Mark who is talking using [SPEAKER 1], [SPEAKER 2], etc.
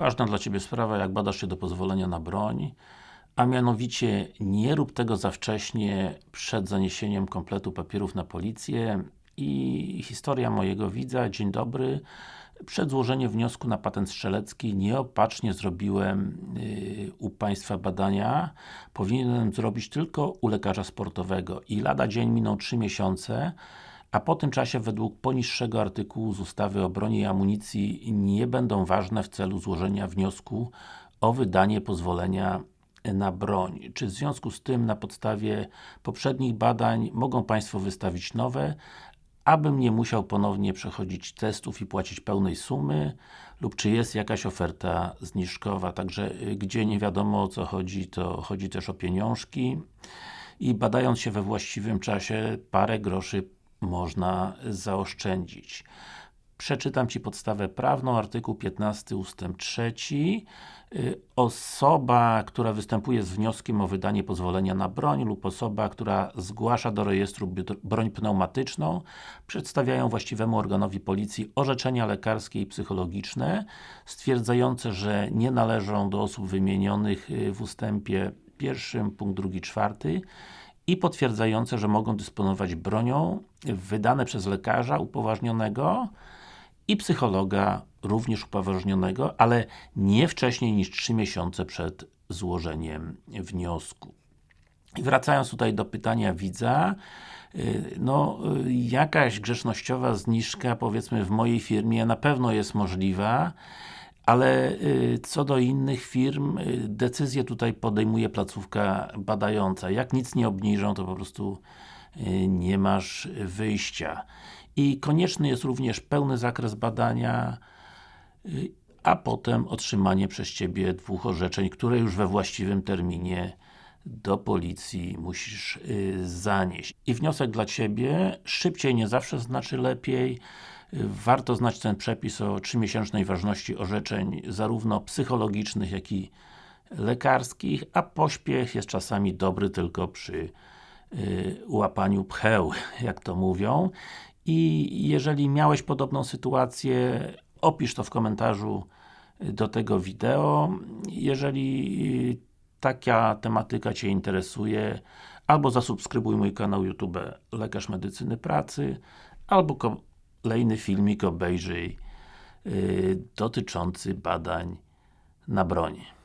[SPEAKER 1] ważna dla Ciebie sprawa, jak badasz się do pozwolenia na broń, a mianowicie nie rób tego za wcześnie przed zaniesieniem kompletu papierów na policję i historia mojego widza, dzień dobry. Przed złożeniem wniosku na patent strzelecki nieopatrznie zrobiłem yy, u Państwa badania. Powinienem zrobić tylko u lekarza sportowego i lada dzień miną 3 miesiące a po tym czasie według poniższego artykułu z ustawy o broni i amunicji nie będą ważne w celu złożenia wniosku o wydanie pozwolenia na broń. Czy w związku z tym na podstawie poprzednich badań mogą Państwo wystawić nowe, abym nie musiał ponownie przechodzić testów i płacić pełnej sumy? Lub czy jest jakaś oferta zniżkowa, także y, gdzie nie wiadomo o co chodzi, to chodzi też o pieniążki. I badając się we właściwym czasie parę groszy można zaoszczędzić. Przeczytam Ci podstawę prawną, artykuł 15 ustęp 3 y, Osoba, która występuje z wnioskiem o wydanie pozwolenia na broń lub osoba, która zgłasza do rejestru broń pneumatyczną przedstawiają właściwemu organowi policji orzeczenia lekarskie i psychologiczne stwierdzające, że nie należą do osób wymienionych y, w ustępie pierwszym, punkt drugi, czwarty i potwierdzające, że mogą dysponować bronią wydane przez lekarza upoważnionego i psychologa również upoważnionego, ale nie wcześniej niż 3 miesiące przed złożeniem wniosku. I wracając tutaj do pytania widza, y, no, y, jakaś grzecznościowa zniżka, powiedzmy w mojej firmie na pewno jest możliwa, ale y, co do innych firm, y, decyzję tutaj podejmuje placówka badająca. Jak nic nie obniżą, to po prostu y, nie masz wyjścia. I konieczny jest również pełny zakres badania, a potem otrzymanie przez Ciebie dwóch orzeczeń, które już we właściwym terminie do policji musisz zanieść. I wniosek dla Ciebie, szybciej nie zawsze znaczy lepiej, Warto znać ten przepis o 3-miesięcznej ważności orzeczeń, zarówno psychologicznych, jak i lekarskich, a pośpiech jest czasami dobry tylko przy y, łapaniu pcheł, jak to mówią. I jeżeli miałeś podobną sytuację, opisz to w komentarzu do tego wideo. Jeżeli taka tematyka Cię interesuje, albo zasubskrybuj mój kanał YouTube Lekarz Medycyny Pracy, albo kolejny filmik obejrzyj yy, dotyczący badań na broni.